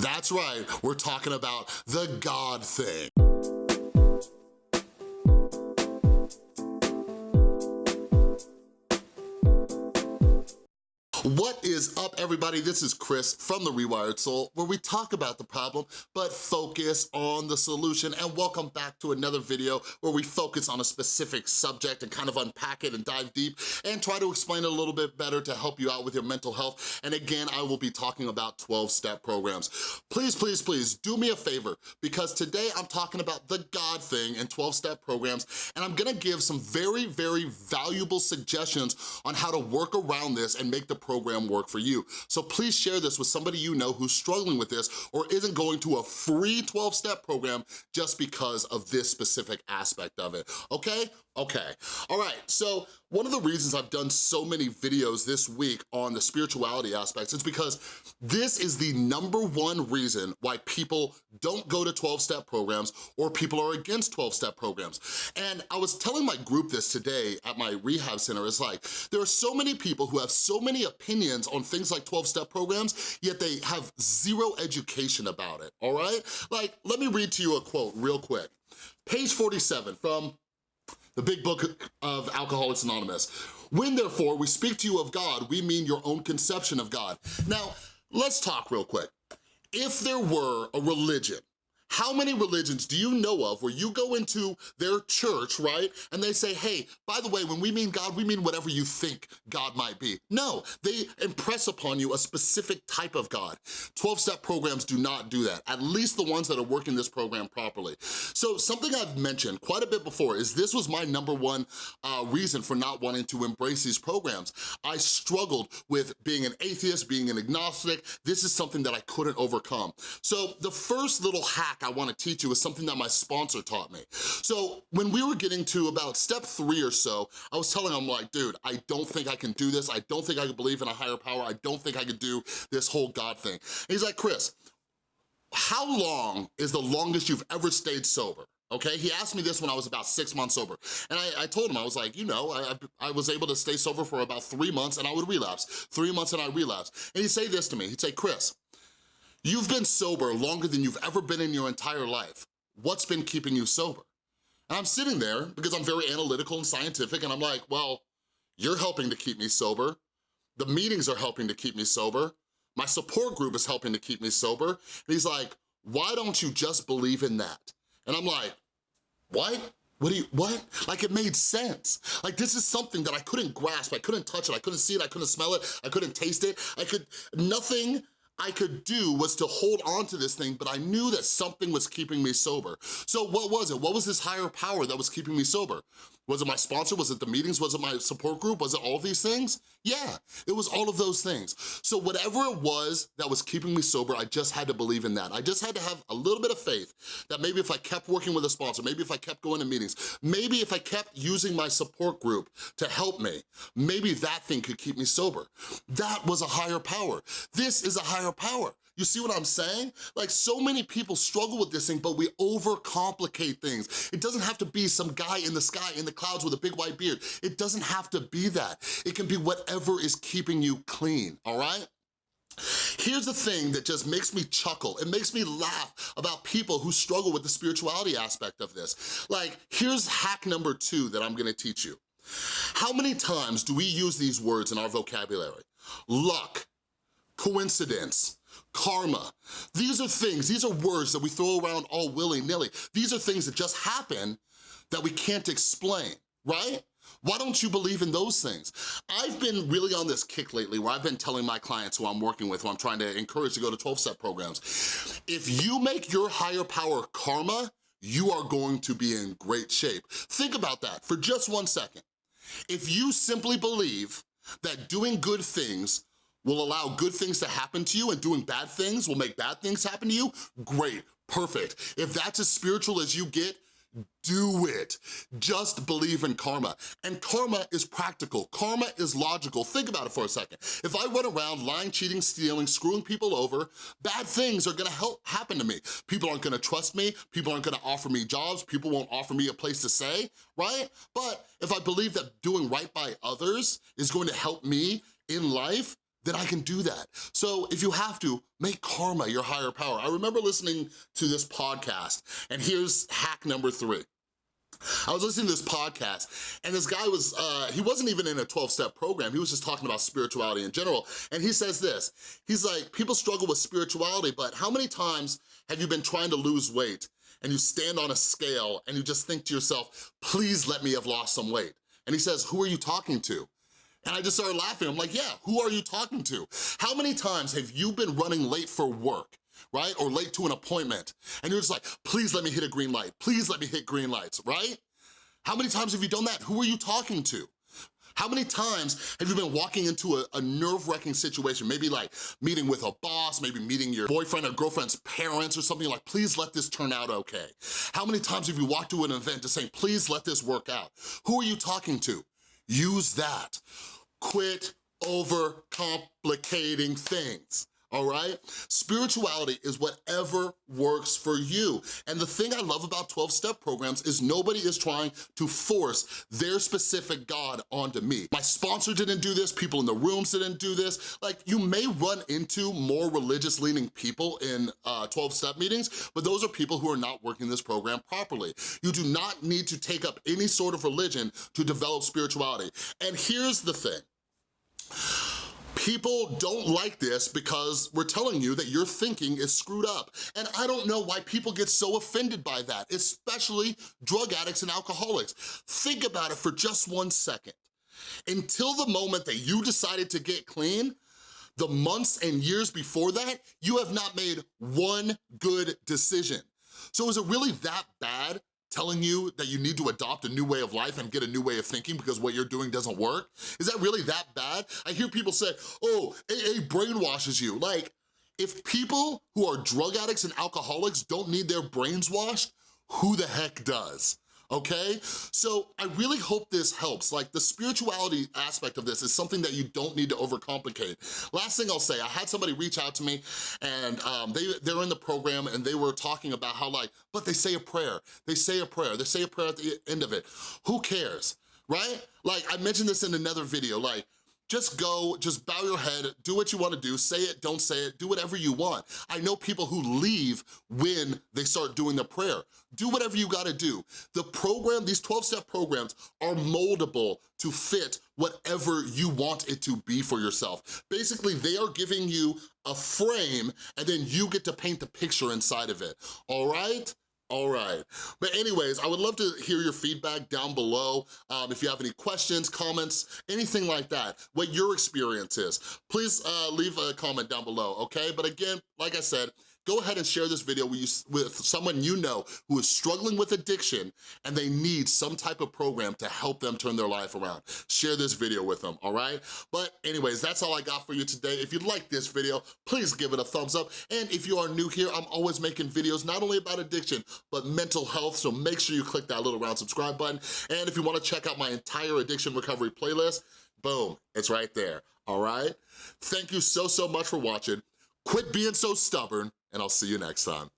That's right, we're talking about the God thing. What is up, everybody? This is Chris from The Rewired Soul, where we talk about the problem, but focus on the solution. And welcome back to another video where we focus on a specific subject and kind of unpack it and dive deep and try to explain it a little bit better to help you out with your mental health. And again, I will be talking about 12-step programs. Please, please, please, do me a favor, because today I'm talking about the God thing and 12-step programs, and I'm gonna give some very, very valuable suggestions on how to work around this and make the program work for you. So please share this with somebody you know who's struggling with this or isn't going to a free 12-step program just because of this specific aspect of it, okay? Okay, all right, so one of the reasons I've done so many videos this week on the spirituality aspects is because this is the number one reason why people don't go to 12-step programs or people are against 12-step programs. And I was telling my group this today at my rehab center, it's like, there are so many people who have so many opinions on things like 12-step programs, yet they have zero education about it, all right? Like, let me read to you a quote real quick. Page 47 from the big book of Alcoholics Anonymous. When therefore we speak to you of God, we mean your own conception of God. Now, let's talk real quick. If there were a religion how many religions do you know of where you go into their church, right, and they say, hey, by the way, when we mean God, we mean whatever you think God might be. No, they impress upon you a specific type of God. 12-step programs do not do that, at least the ones that are working this program properly. So something I've mentioned quite a bit before is this was my number one uh, reason for not wanting to embrace these programs. I struggled with being an atheist, being an agnostic. This is something that I couldn't overcome. So the first little hack I wanna teach you is something that my sponsor taught me. So when we were getting to about step three or so, I was telling him like, dude, I don't think I can do this. I don't think I can believe in a higher power. I don't think I could do this whole God thing. And he's like, Chris, how long is the longest you've ever stayed sober? okay? He asked me this when I was about six months sober. And I, I told him, I was like, you know, I, I, was able to stay sober for about three months and I would relapse. Three months and I relapse. And he'd say this to me, he'd say, Chris, You've been sober longer than you've ever been in your entire life. What's been keeping you sober? And I'm sitting there because I'm very analytical and scientific and I'm like, well, you're helping to keep me sober. The meetings are helping to keep me sober. My support group is helping to keep me sober. And he's like, why don't you just believe in that? And I'm like, what? What do you, what? Like it made sense. Like this is something that I couldn't grasp, I couldn't touch it, I couldn't see it, I couldn't smell it, I couldn't taste it, I could, nothing I could do was to hold on to this thing, but I knew that something was keeping me sober. So what was it? What was this higher power that was keeping me sober? Was it my sponsor? Was it the meetings? Was it my support group? Was it all these things? Yeah, it was all of those things. So whatever it was that was keeping me sober, I just had to believe in that. I just had to have a little bit of faith that maybe if I kept working with a sponsor, maybe if I kept going to meetings, maybe if I kept using my support group to help me, maybe that thing could keep me sober. That was a higher power. This is a higher power. You see what I'm saying? Like so many people struggle with this thing, but we overcomplicate things. It doesn't have to be some guy in the sky, in the clouds with a big white beard. It doesn't have to be that. It can be whatever is keeping you clean, all right? Here's the thing that just makes me chuckle. It makes me laugh about people who struggle with the spirituality aspect of this. Like, here's hack number two that I'm gonna teach you. How many times do we use these words in our vocabulary? Luck, coincidence, karma. These are things, these are words that we throw around all willy-nilly. These are things that just happen that we can't explain, right? Why don't you believe in those things? I've been really on this kick lately where I've been telling my clients who I'm working with, who I'm trying to encourage to go to 12-step programs, if you make your higher power karma, you are going to be in great shape. Think about that for just one second. If you simply believe that doing good things will allow good things to happen to you and doing bad things will make bad things happen to you, great, perfect. If that's as spiritual as you get, do it. Just believe in karma. And karma is practical. Karma is logical. Think about it for a second. If I run around lying, cheating, stealing, screwing people over, bad things are gonna help happen to me. People aren't gonna trust me. People aren't gonna offer me jobs. People won't offer me a place to stay, right? But if I believe that doing right by others is going to help me in life, then I can do that. So if you have to, make karma your higher power. I remember listening to this podcast, and here's hack number three. I was listening to this podcast and this guy was, uh, he wasn't even in a 12-step program, he was just talking about spirituality in general, and he says this, he's like, people struggle with spirituality, but how many times have you been trying to lose weight and you stand on a scale and you just think to yourself, please let me have lost some weight? And he says, who are you talking to? And I just started laughing. I'm like, yeah, who are you talking to? How many times have you been running late for work right? Or late to an appointment, and you're just like, please let me hit a green light, please let me hit green lights, right? How many times have you done that? Who are you talking to? How many times have you been walking into a, a nerve-wracking situation, maybe like meeting with a boss, maybe meeting your boyfriend or girlfriend's parents or something like, please let this turn out okay? How many times have you walked to an event just saying, please let this work out? Who are you talking to? Use that. Quit over-complicating things all right? Spirituality is whatever works for you. And the thing I love about 12-step programs is nobody is trying to force their specific God onto me. My sponsor didn't do this, people in the rooms didn't do this. Like, you may run into more religious-leaning people in 12-step uh, meetings, but those are people who are not working this program properly. You do not need to take up any sort of religion to develop spirituality. And here's the thing. People don't like this because we're telling you that your thinking is screwed up. And I don't know why people get so offended by that, especially drug addicts and alcoholics. Think about it for just one second. Until the moment that you decided to get clean, the months and years before that, you have not made one good decision. So is it really that bad telling you that you need to adopt a new way of life and get a new way of thinking because what you're doing doesn't work? Is that really that bad? I hear people say, oh, AA brainwashes you. Like, if people who are drug addicts and alcoholics don't need their brains washed, who the heck does? Okay? So I really hope this helps. Like the spirituality aspect of this is something that you don't need to overcomplicate. Last thing I'll say, I had somebody reach out to me and um, they, they're in the program and they were talking about how like, but they say a prayer, they say a prayer, they say a prayer at the end of it. Who cares, right? Like I mentioned this in another video, like just go, just bow your head, do what you wanna do, say it, don't say it, do whatever you want. I know people who leave when they start doing the prayer. Do whatever you gotta do. The program, these 12-step programs are moldable to fit whatever you want it to be for yourself. Basically, they are giving you a frame and then you get to paint the picture inside of it, all right? All right, but anyways, I would love to hear your feedback down below. Um, if you have any questions, comments, anything like that, what your experience is, please uh, leave a comment down below, okay? But again, like I said, go ahead and share this video with, you, with someone you know who is struggling with addiction and they need some type of program to help them turn their life around. Share this video with them, all right? But anyways, that's all I got for you today. If you like this video, please give it a thumbs up. And if you are new here, I'm always making videos not only about addiction, but mental health, so make sure you click that little round subscribe button. And if you wanna check out my entire addiction recovery playlist, boom, it's right there, all right? Thank you so, so much for watching. Quit being so stubborn, and I'll see you next time.